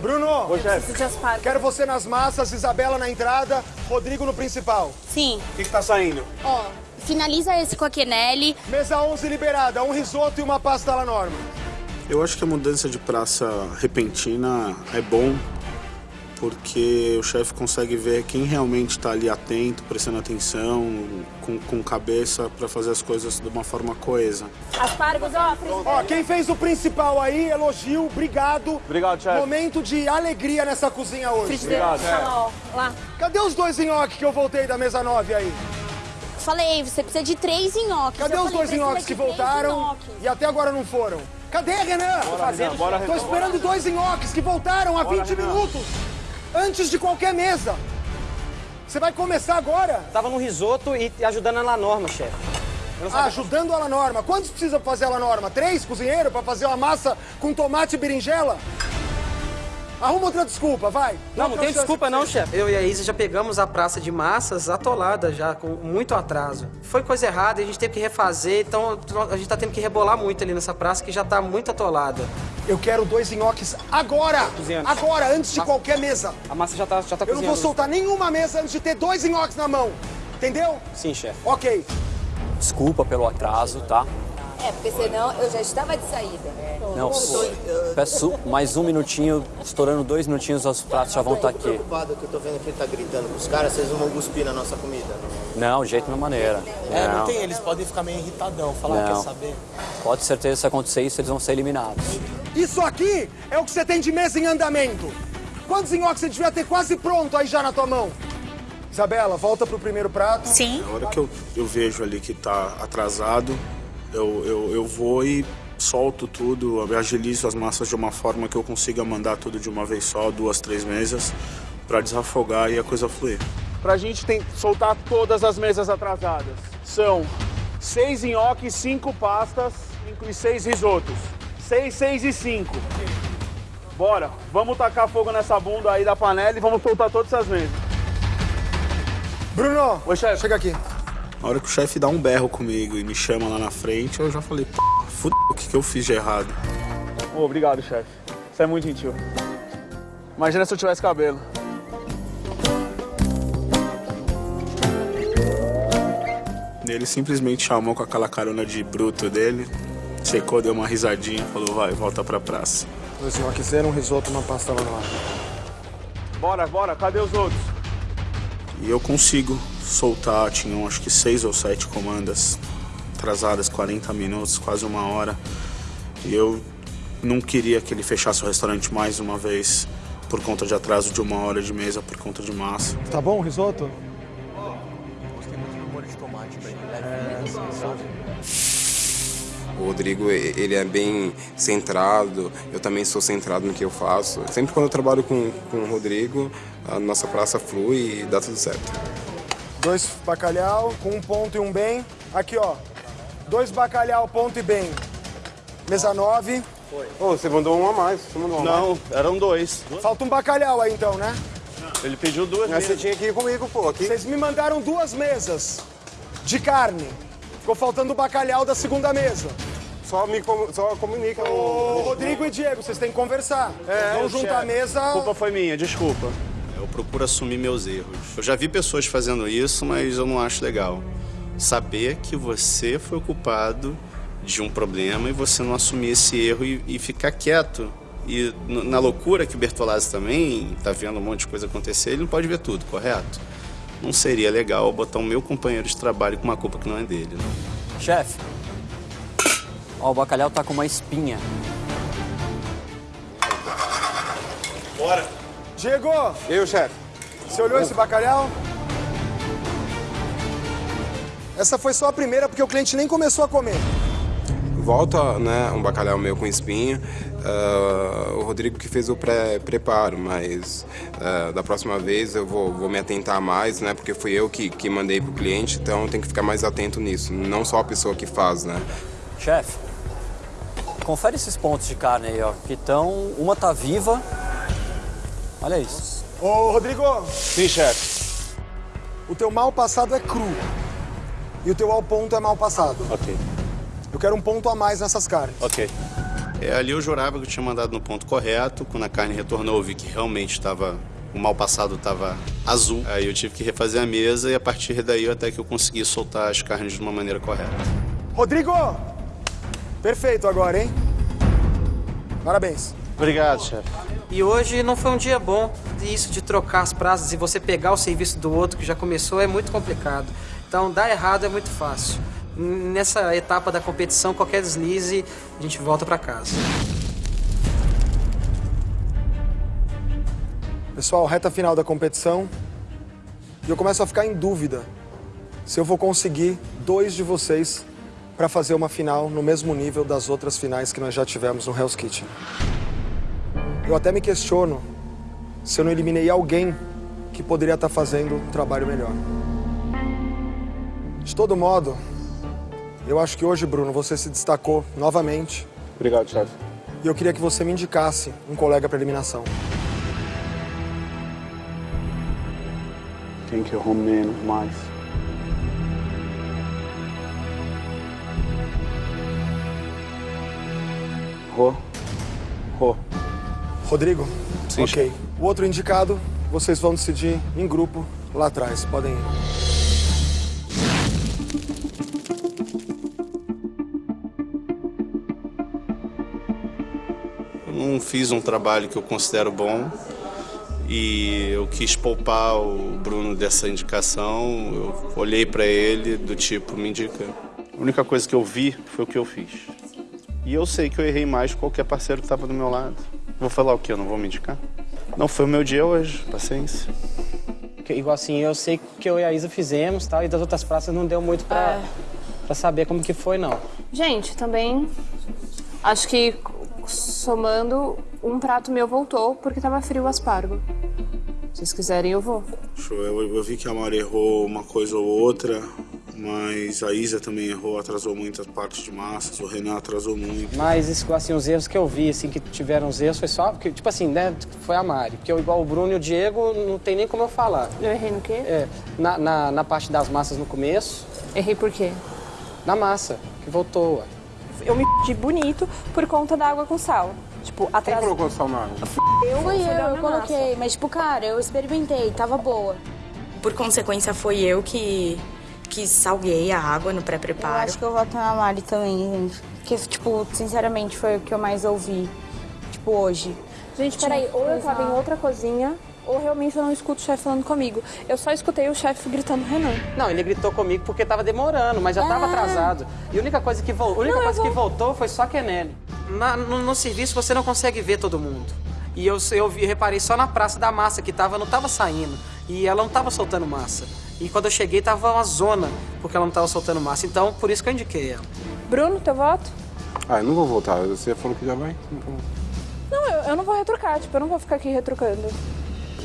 Bruno, Oi, chefe. Quero você nas massas, Isabela na entrada, Rodrigo no principal. Sim. O que, que tá saindo? Ó, finaliza esse com a Quenelle. Mesa 11 liberada, um risoto e uma pasta la norma. Eu acho que a mudança de praça repentina é bom, porque o chefe consegue ver quem realmente está ali atento, prestando atenção, com, com cabeça para fazer as coisas de uma forma coesa. Aspargos, ó. Ó, quem fez o principal aí, elogio, obrigado. Obrigado, chefe. Momento de alegria nessa cozinha hoje. Frigideira. Obrigado, Tá lá, ó. Lá. Cadê os dois nhoques que eu voltei da mesa 9 aí? Falei, você precisa de três nhoques. Cadê Eu os falei, dois nhoques que três voltaram nhoques. e até agora não foram? Cadê, Renan? Bora, Renan, bora, Tô esperando dois nhoques que voltaram há Bora, 20 Renan. minutos. Antes de qualquer mesa. Você vai começar agora? Tava no risoto e ajudando ela na norma, chefe. Ah, ajudando a La Norma. Quantos precisa fazer a La Norma? Três cozinheiros pra fazer uma massa com tomate e berinjela? Arruma outra desculpa, vai. Não, não tem desculpa não, chefe. Eu e a Isa já pegamos a praça de massas atolada já, com muito atraso. Foi coisa errada, a gente teve que refazer, então a gente tá tendo que rebolar muito ali nessa praça que já tá muito atolada. Eu quero dois nhoques agora! Cozinhando. Agora, antes de qualquer mesa. A massa já tá, já tá Eu não cozinhando. vou soltar nenhuma mesa antes de ter dois nhoques na mão. Entendeu? Sim, chefe. Ok. Desculpa pelo atraso, tá? É, porque senão eu já estava de saída. Não, peço mais um minutinho, estourando dois minutinhos, os pratos já vão estar aqui. preocupado que eu tô vendo que ele tá gritando com os caras, vocês não vão cuspir na nossa comida. Não, de jeito na maneira. É, não tem, eles podem ficar meio irritadão, falar, Não. quer saber? Pode ter certeza se acontecer isso, eles vão ser eliminados. Isso aqui é o que você tem de mesa em andamento. Quantos nhoques você devia ter quase pronto aí já na tua mão? Isabela, volta pro primeiro prato. Sim. Na hora que eu, eu vejo ali que tá atrasado, eu, eu, eu vou e solto tudo, agilizo as massas de uma forma que eu consiga mandar tudo de uma vez só, duas, três mesas, para desafogar e a coisa fluir. Pra gente tem, soltar todas as mesas atrasadas. São seis nhoques, cinco pastas e seis risotos. Seis, seis e cinco. Bora, vamos tacar fogo nessa bunda aí da panela e vamos soltar todas essas mesas. Bruno, Oi, chefe. chega aqui. Na hora que o chefe dá um berro comigo e me chama lá na frente, eu já falei, "P***, o que, que eu fiz de errado? Ô, obrigado, chefe. Você é muito gentil. Imagina se eu tivesse cabelo. Ele simplesmente chamou com aquela carona de bruto dele, checou, deu uma risadinha, falou, vai, volta pra praça. Dois nhoques, um risoto, uma pasta lá Bora, bora, cadê os outros? E eu consigo soltar, tinham acho que seis ou sete comandas atrasadas, 40 minutos, quase uma hora. E eu não queria que ele fechasse o restaurante mais uma vez por conta de atraso de uma hora de mesa, por conta de massa. Tá bom o risoto? Gostei muito do molho de tomate, velho. O Rodrigo, ele é bem centrado, eu também sou centrado no que eu faço. Sempre quando eu trabalho com, com o Rodrigo, a nossa praça flui e dá tudo certo. Dois bacalhau com um ponto e um bem. Aqui, ó. Dois bacalhau, ponto e bem. Mesa 9. Ô, você mandou um a mais, você mandou um a mais. Não, eram dois. Falta um bacalhau aí então, né? Ele pediu duas Mas você mesas. tinha que ir comigo, pô, aqui. Vocês me mandaram duas mesas de carne. Ficou faltando o bacalhau da segunda mesa. Só, me, com- só comunica. Ô, Rodrigo e Diego, vocês têm que conversar. Vão juntar a mesa. A culpa foi minha, desculpa. Eu procuro assumir meus erros. Eu já vi pessoas fazendo isso, mas eu não acho legal. Saber que você foi o culpado de um problema e você não assumir esse erro e, e ficar quieto. E na loucura que o Bertolazzi também tá vendo um monte de coisa acontecer, ele não pode ver tudo, correto? Não seria legal botar o meu companheiro de trabalho com uma culpa que não é dele, não. Chefe, ó, o bacalhau tá com uma espinha. Diego, Eu, chefe. você olhou esse bacalhau? Essa foi só a primeira, porque o cliente nem começou a comer. Volta, né, um bacalhau meu com espinha. Ah, o Rodrigo que fez o pré-preparo, mas ah, da próxima vez eu vou, vou me atentar mais, né? Porque fui eu que, que mandei pro cliente, então tem que ficar mais atento nisso. Não só a pessoa que faz, né? Chefe, confere esses pontos de carne aí, ó, que estão... Uma tá viva. Olha isso. Ô, Rodrigo, Sim, chefe. o teu mal passado é cru. E o teu ao ponto é mal passado. Ok, Eu quero um ponto a mais nessas carnes. ok. É, ali eu jurava que eu tinha mandado no ponto correto. Quando a carne retornou, eu vi que realmente estava. O mal passado estava azul. Aí eu tive que refazer a mesa e a partir daí até que eu consegui soltar as carnes de uma maneira correta. Rodrigo! Perfeito agora, hein? Parabéns. Obrigado, chefe. E hoje não foi um dia bom. Isso de trocar as praças e você pegar o serviço do outro que já começou é muito complicado. Então, dar errado é muito fácil. Nessa etapa da competição, qualquer deslize, a gente volta para casa. Pessoal, reta final da competição. E eu começo a ficar em dúvida se eu vou conseguir dois de vocês para fazer uma final no mesmo nível das outras finais que nós já tivemos no Hell's Kitchen. Eu até me questiono se eu não eliminei alguém que poderia estar fazendo um trabalho melhor. De todo modo, eu acho que hoje, Bruno, você se destacou novamente. Obrigado, chefe. E eu queria que você me indicasse um colega para eliminação. Quem que menos, mais? Rô. Rodrigo? Sim, ok. O outro indicado, vocês vão decidir em grupo lá atrás. Podem ir. Eu não fiz um trabalho que eu considero bom e eu quis poupar o Bruno dessa indicação. Eu olhei para ele do tipo, me indica. A única coisa que eu vi foi o que eu fiz. E eu sei que eu errei mais que qualquer parceiro que estava do meu lado. Vou falar o quê? Eu não vou me indicar? Não foi o meu dia hoje, paciência. Que, igual assim, eu sei que eu e a Isa fizemos tal, e das outras praças não deu muito pra, É. pra saber como que foi, não. Gente, também acho que somando, um prato meu voltou porque tava frio o aspargo. Se vocês quiserem, eu vou. Show. Eu, eu vi que a Mari errou uma coisa ou outra, mas a Isa também errou, atrasou muitas partes de massas, o Renan atrasou muito. Mas, isso, assim, os erros que eu vi, assim, que tiveram os erros, foi só... Porque, tipo assim, né, foi a Mari. Porque eu, igual o Bruno e o Diego, não tem nem como eu falar. Eu errei no quê? É, na, na, na parte das massas no começo. Errei por quê? Na massa, que voltou, ué. Eu me de bonito por conta da água com sal. Tipo, atrás... Quem colocou sal na água? Eu, fui eu, eu na coloquei, mas tipo, cara, eu experimentei, tava boa. Por consequência, foi eu que, que salguei a água no Eu pré-preparo. acho que eu voto na Mari também, gente. Porque, tipo, sinceramente, foi o que eu mais ouvi, tipo, hoje. Gente, peraí, ou eu tava em outra cozinha, ou realmente eu não escuto o chefe falando comigo. Eu só escutei o chefe gritando Renan. Não, ele gritou comigo porque tava demorando, mas já tava Ah. atrasado. E a única coisa que, vol... a única Não, coisa que vou. voltou foi só a Kenelli. Na- no, no serviço você não consegue ver todo mundo. E eu, eu vi- reparei só na praça da massa que tava, não tava saindo. E ela não tava soltando massa. E quando eu cheguei tava uma zona, porque ela não tava soltando massa. Então, por isso que eu indiquei ela. Bruno, teu voto? Ah, eu não vou voltar. Você falou que já vai. Então... Não, eu, eu não vou retrucar, tipo, eu não vou ficar aqui retrucando.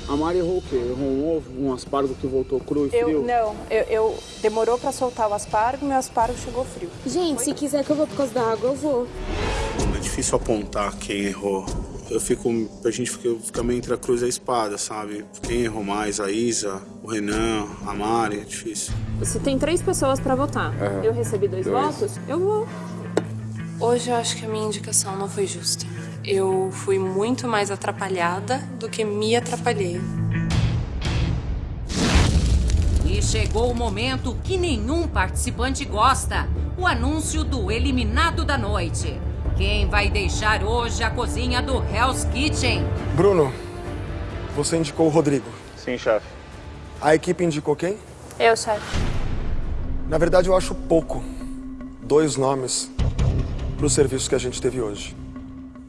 A Mari errou o quê? Errou um ovo, um aspargo que voltou cru e Eu, frio? não, eu, eu demorou pra soltar o aspargo, meu aspargo chegou frio. Gente, se quiser que eu vou por causa da água, eu vou. É difícil apontar quem errou. Eu fico, a gente fica, fica meio entre a cruz e a espada, sabe? Quem errou mais? A Isa, o Renan, a Mari, é difícil. Se tem três pessoas pra votar, É. eu recebi dois, Dois. votos, eu vou. Hoje eu acho que a minha indicação não foi justa. Eu fui muito mais atrapalhada do que me atrapalhei. E chegou o momento que nenhum participante gosta: o anúncio do eliminado da noite. Quem vai deixar hoje a cozinha do Hell's Kitchen? Bruno, você indicou o Rodrigo. Sim, chefe. A equipe indicou quem? Eu, chefe. Na verdade, eu acho pouco. Dois nomes para o serviço que a gente teve hoje.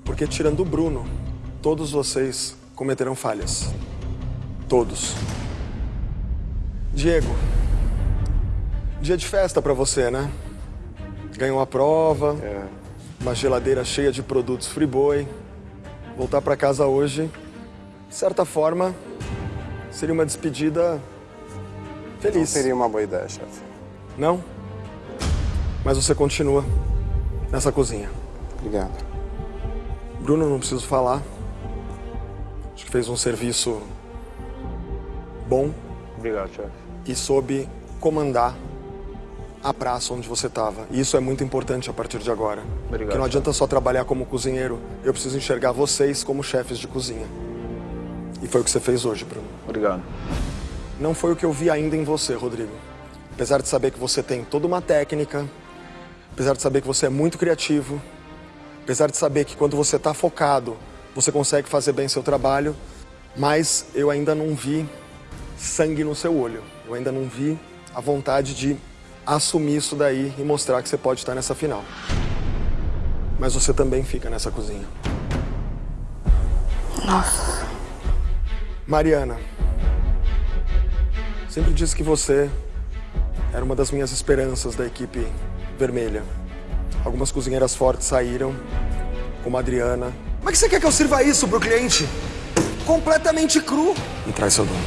Porque tirando o Bruno, todos vocês cometeram falhas. Todos. Diego, dia de festa para você, né? Ganhou a prova, uma geladeira cheia de produtos Friboi. Voltar para casa hoje, de certa forma, seria uma despedida feliz. Não seria uma boa ideia, chefe. Não? Mas você continua nessa cozinha. Obrigado. Bruno, não preciso falar. Acho que fez um serviço bom Obrigado, chefe. e soube comandar a praça onde você estava. E isso é muito importante a partir de agora. Obrigado, Porque não adianta só trabalhar como cozinheiro, eu preciso enxergar vocês como chefes de cozinha. E foi o que você fez hoje, Bruno. Obrigado. Não foi o que eu vi ainda em você, Rodrigo. Apesar de saber que você tem toda uma técnica, apesar de saber que você é muito criativo, apesar de saber que quando você está focado, você consegue fazer bem seu trabalho, mas eu ainda não vi sangue no seu olho. Eu ainda não vi a vontade de assumir isso daí e mostrar que você pode estar nessa final. Mas você também fica nessa cozinha. Nossa. Mariana, sempre disse que você era uma das minhas esperanças da equipe vermelha. Algumas cozinheiras fortes saíram, como a Adriana. Como é que você quer que eu sirva isso pro cliente? Completamente cru. E traz seu dono.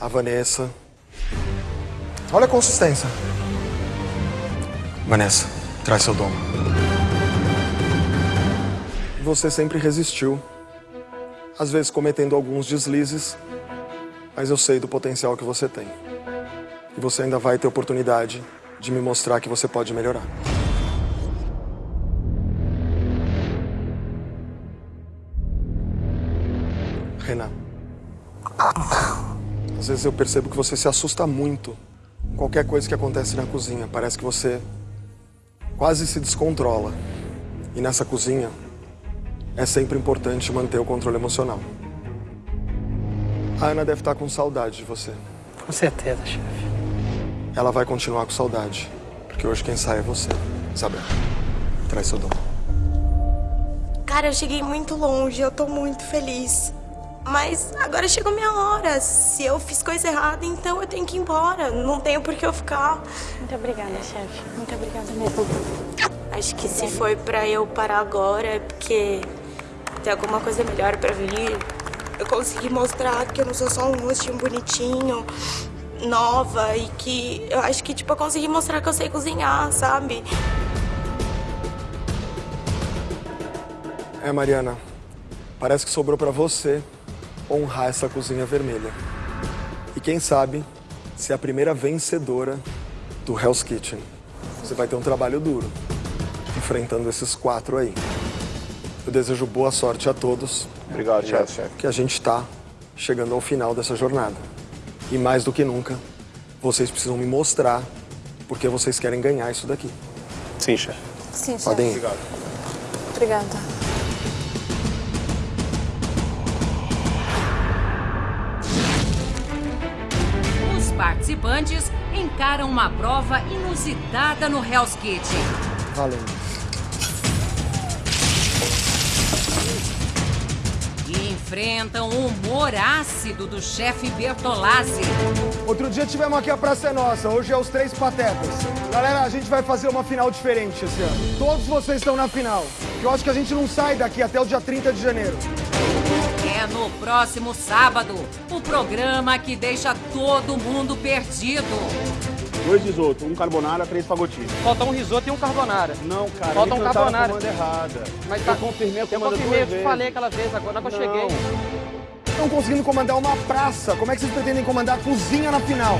A Vanessa. Olha a consistência. Vanessa, traz seu dono. Você sempre resistiu, às vezes cometendo alguns deslizes, mas eu sei do potencial que você tem. E você ainda vai ter oportunidade de me mostrar que você pode melhorar. Renan. Às vezes eu percebo que você se assusta muito qualquer coisa que acontece na cozinha. Parece que você quase se descontrola. E nessa cozinha é sempre importante manter o controle emocional. A Ana deve estar com saudade de você. Com certeza, chefe. Ela vai continuar com saudade, porque hoje quem sai é você, Isabel. Traz seu dom. Cara, eu cheguei muito longe, eu tô muito feliz. Mas agora chegou minha hora. Se eu fiz coisa errada, então eu tenho que ir embora. Não tenho por que eu ficar. Muito obrigada, chefe. Muito obrigada mesmo. Acho que se foi pra eu parar agora é porque tem alguma coisa melhor pra vir. Eu consegui mostrar que eu não sou só um rostinho bonitinho, nova e que eu acho que tipo eu consegui mostrar que eu sei cozinhar, sabe? É, Mariana, parece que sobrou pra você honrar essa cozinha vermelha. E quem sabe, ser a primeira vencedora do Hell's Kitchen. Você vai ter um trabalho duro, enfrentando esses quatro aí. Eu desejo boa sorte a todos. Obrigado, chefe. Que a gente está chegando ao final dessa jornada. E mais do que nunca, vocês precisam me mostrar porque vocês querem ganhar isso daqui. Sim, chefe. Sim, chefe. Podem ir. Obrigada. Participantes encaram uma prova inusitada no Hell's Kitchen. Valendo. E enfrentam o humor ácido do chefe Bertolazzi. Outro dia tivemos aqui a Praça é Nossa, hoje é os Três Patetas. Galera, a gente vai fazer uma final diferente esse ano. Todos vocês estão na final. Eu acho que a gente não sai daqui até o dia 30 de janeiro. É no próximo sábado, o programa que deixa todo mundo perdido. Dois risoto, um carbonara, três fagotinhos. Falta um risoto e um carbonara. Não, cara, Falta um carbonara. comanda errada. Mas eu tá- confirmei a Eu comanda confirmei, duas eu falei aquela vez, agora que eu Não. cheguei. Estão conseguindo comandar uma praça. Como é que vocês pretendem comandar a cozinha na final?